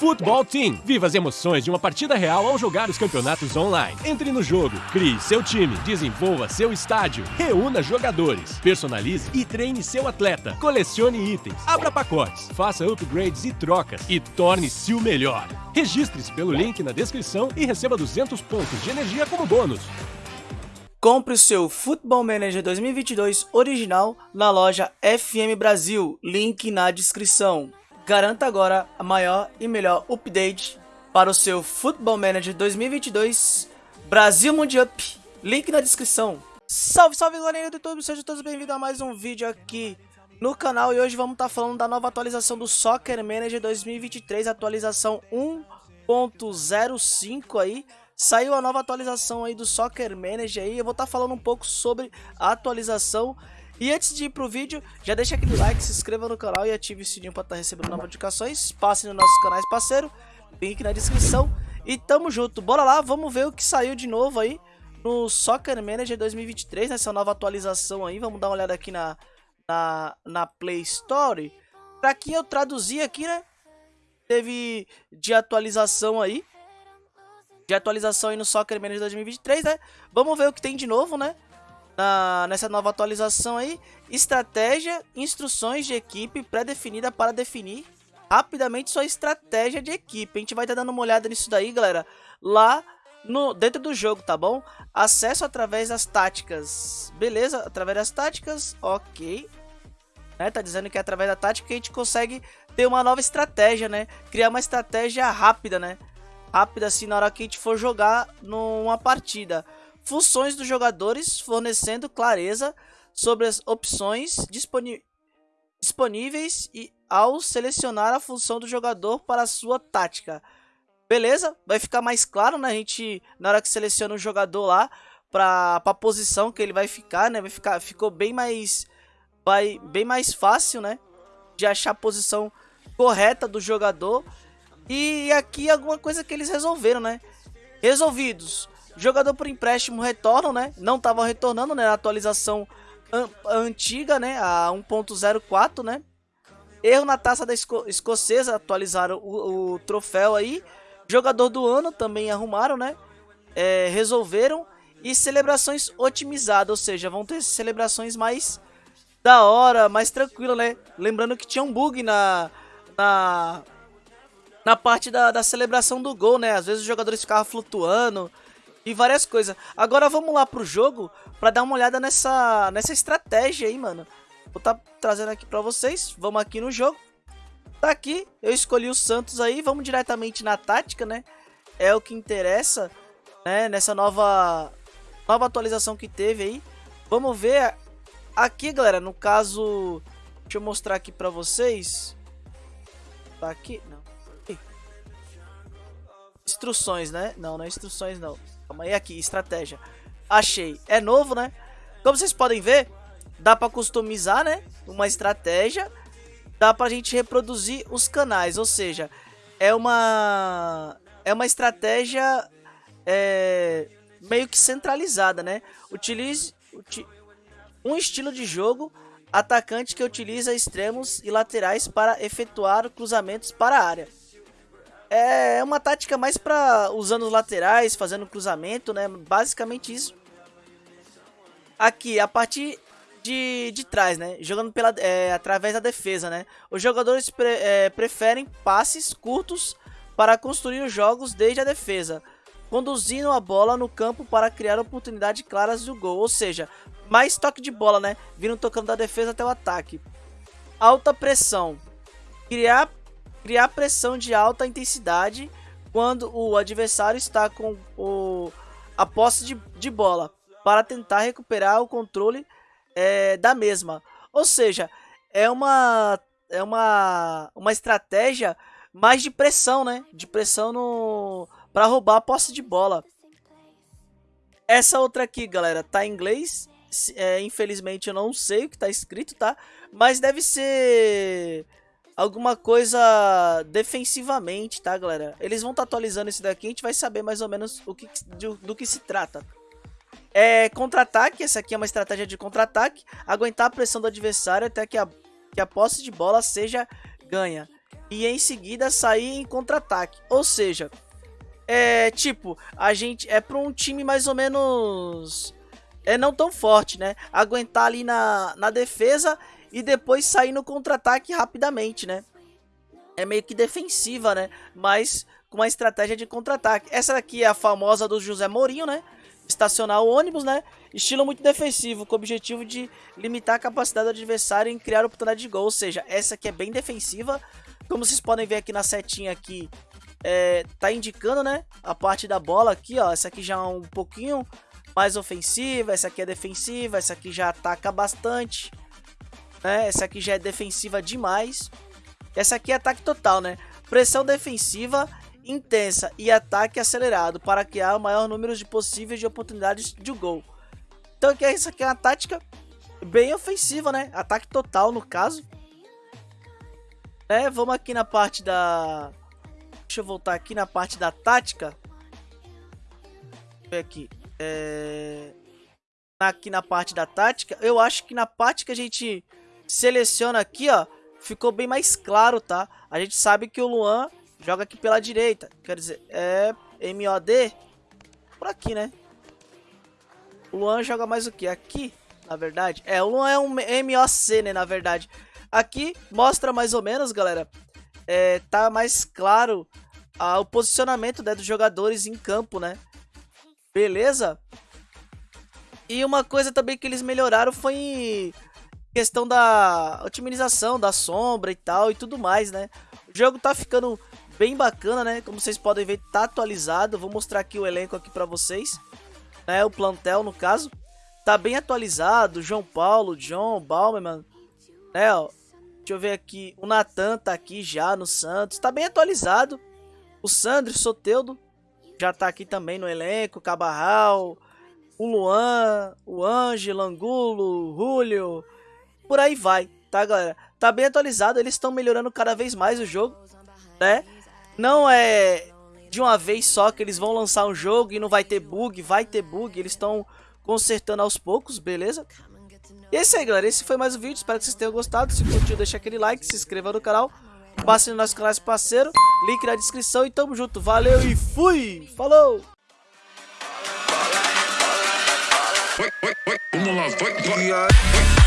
Futebol Team. Viva as emoções de uma partida real ao jogar os campeonatos online. Entre no jogo, crie seu time, desenvolva seu estádio, reúna jogadores, personalize e treine seu atleta, colecione itens, abra pacotes, faça upgrades e trocas e torne-se o melhor. Registre-se pelo link na descrição e receba 200 pontos de energia como bônus. Compre o seu Football Manager 2022 original na loja FM Brasil, link na descrição. Garanta agora a maior e melhor update para o seu Football Manager 2022 Brasil Mundial. Link na descrição. Salve, salve galerinha do YouTube, sejam todos bem-vindos a mais um vídeo aqui no canal. E hoje vamos estar tá falando da nova atualização do Soccer Manager 2023, atualização 1.05 aí. Saiu a nova atualização aí do Soccer Manager aí, eu vou estar tá falando um pouco sobre a atualização e antes de ir pro vídeo, já deixa aquele like, se inscreva no canal e ative o sininho para estar tá recebendo novas notificações. Passe nos nossos canais parceiro, link na descrição. E tamo junto, bora lá, vamos ver o que saiu de novo aí no Soccer Manager 2023, nessa nova atualização aí. Vamos dar uma olhada aqui na, na, na Play Store. Pra que eu traduzi aqui, né? Teve de atualização aí. De atualização aí no Soccer Manager 2023, né? Vamos ver o que tem de novo, né? Na, nessa nova atualização aí, estratégia, instruções de equipe pré-definida para definir rapidamente sua estratégia de equipe. A gente vai estar tá dando uma olhada nisso daí, galera, lá no dentro do jogo, tá bom? Acesso através das táticas. Beleza? Através das táticas, ok. Né? Tá dizendo que é através da tática que a gente consegue ter uma nova estratégia, né? Criar uma estratégia rápida, né? Rápida assim na hora que a gente for jogar numa partida funções dos jogadores, fornecendo clareza sobre as opções disponíveis e ao selecionar a função do jogador para a sua tática. Beleza? Vai ficar mais claro, né? A gente, na hora que seleciona o jogador lá, para a posição que ele vai ficar, né? Vai ficar, ficou bem mais, vai, bem mais fácil, né? De achar a posição correta do jogador. E aqui alguma coisa que eles resolveram, né? Resolvidos. Jogador por empréstimo retornam, né? Não estavam retornando, né? Na atualização an antiga, né? A 1.04, né? Erro na taça da Esco escocesa, atualizaram o, o, troféu aí. Jogador do ano também arrumaram, né? É, resolveram. E celebrações otimizadas, ou seja, vão ter celebrações mais da hora, mais tranquila, né? Lembrando que tinha um bug na, na, na parte da, da celebração do gol, né? Às vezes os jogadores ficavam flutuando, e várias coisas. Agora vamos lá pro jogo para dar uma olhada nessa, nessa estratégia aí, mano. Vou tá trazendo aqui para vocês. Vamos aqui no jogo. Tá aqui, eu escolhi o Santos aí. Vamos diretamente na tática, né? É o que interessa, né? Nessa nova, nova atualização que teve aí. Vamos ver aqui, galera. No caso, deixa eu mostrar aqui para vocês. Tá aqui? Não. Instruções, né? Não, não é instruções, não. Calma aí, aqui, estratégia. Achei. É novo, né? Como vocês podem ver, dá pra customizar, né? Uma estratégia. Dá pra gente reproduzir os canais, ou seja, é uma... É uma estratégia é, meio que centralizada, né? Utilize uti, um estilo de jogo atacante que utiliza extremos e laterais para efetuar cruzamentos para a área. É uma tática mais para usando os laterais, fazendo cruzamento, né? Basicamente isso. Aqui, a partir de, de trás, né? Jogando pela, é, através da defesa, né? Os jogadores pre, é, preferem passes curtos para construir os jogos desde a defesa, conduzindo a bola no campo para criar oportunidades claras do gol. Ou seja, mais toque de bola, né? Vindo tocando da defesa até o ataque. Alta pressão. Criar criar pressão de alta intensidade quando o adversário está com o, a posse de, de bola para tentar recuperar o controle é, da mesma. Ou seja, é uma é uma, uma estratégia mais de pressão, né? De pressão no para roubar a posse de bola. Essa outra aqui, galera, tá em inglês. É, infelizmente eu não sei o que tá escrito, tá? Mas deve ser alguma coisa defensivamente, tá, galera? Eles vão estar tá atualizando isso daqui, a gente vai saber mais ou menos o que, do, do que se trata. É contra-ataque, essa aqui é uma estratégia de contra-ataque, aguentar a pressão do adversário até que a, que a posse de bola seja ganha. e em seguida sair em contra-ataque. Ou seja, é tipo, a gente é para um time mais ou menos é não tão forte, né? Aguentar ali na, na defesa e depois sair no contra-ataque rapidamente, né? É meio que defensiva, né? Mas com uma estratégia de contra-ataque. Essa daqui é a famosa do José Mourinho, né? Estacionar o ônibus, né? Estilo muito defensivo, com o objetivo de limitar a capacidade do adversário em criar oportunidade de gol. Ou seja, essa aqui é bem defensiva. Como vocês podem ver aqui na setinha aqui, é, tá indicando, né? A parte da bola aqui, ó. Essa aqui já é um pouquinho mais ofensiva, essa aqui é defensiva, essa aqui já ataca bastante, né? Essa aqui já é defensiva demais. Essa aqui é ataque total, né? Pressão defensiva intensa e ataque acelerado para criar o maior número de possíveis de oportunidades de gol. Então aqui, essa aqui é uma tática bem ofensiva, né? Ataque total no caso. É, vamos aqui na parte da... Deixa eu voltar aqui na parte da tática. Ver aqui. É... Aqui na parte da tática. Eu acho que na parte que a gente seleciona aqui, ó. Ficou bem mais claro, tá? A gente sabe que o Luan joga aqui pela direita. Quer dizer, é MOD. Por aqui, né? O Luan joga mais o que? Aqui, na verdade. É, o Luan é um MOC, né, na verdade. Aqui mostra mais ou menos, galera. É, tá mais claro o posicionamento né, dos jogadores em campo, né? Beleza? E uma coisa também que eles melhoraram foi questão da otimização da sombra e tal e tudo mais, né? O jogo tá ficando bem bacana, né? Como vocês podem ver, tá atualizado. Vou mostrar aqui o elenco aqui para vocês, né? O plantel no caso tá bem atualizado. João Paulo, John, Bauman, né? Ó, deixa eu ver aqui. O Natan tá aqui já no Santos, tá bem atualizado. O Sandro Soteudo já tá aqui também no elenco. Cabarral, o Luan, o Ângelo, Angulo, Julio, por aí vai, tá galera? Tá bem atualizado, eles estão melhorando cada vez mais o jogo, né? Não é de uma vez só que eles vão lançar um jogo e não vai ter bug, vai ter bug, eles estão consertando aos poucos, beleza? E é isso aí, galera. Esse foi mais um vídeo. Espero que vocês tenham gostado. Se curtiu, deixa aquele like, se inscreva no canal. Passe no nosso canal parceiro. Link na descrição e tamo junto. Valeu e fui! Falou! Vamos lá, vai, vai.